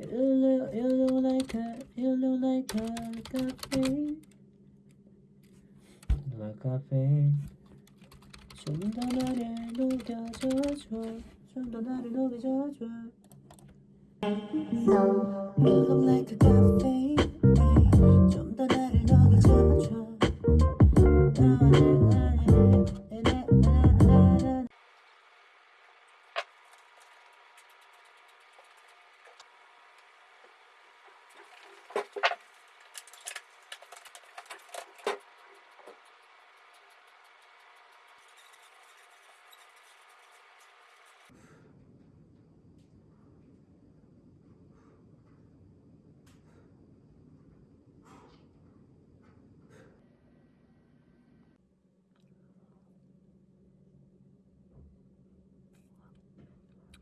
You look, you look like a, you look like a cafe. like cafe. 좀 더 나를 녹여줘줘. 좀 더 나를 녹여줘 So, move them like a gun.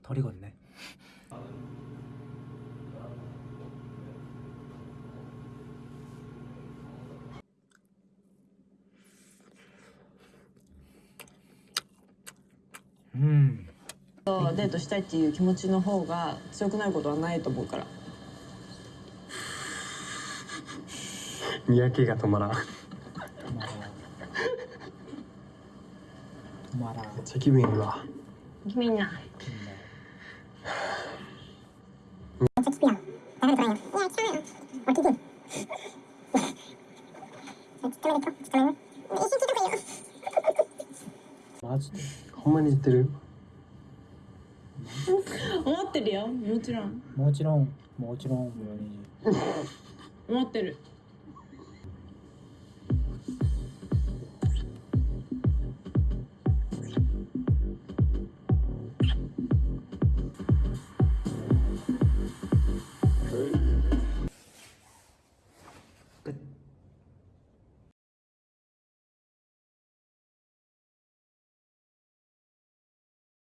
덜 익었네. 음. デートしたいっていう気持ちの方が強くなることはないと思うからにやけが止まらんめっ 마라. ちゃ気分いいわみんな 待って、ち。よ。マジで？ん 思ってるよ。もちろん。もちろん。もちろん。思ってる。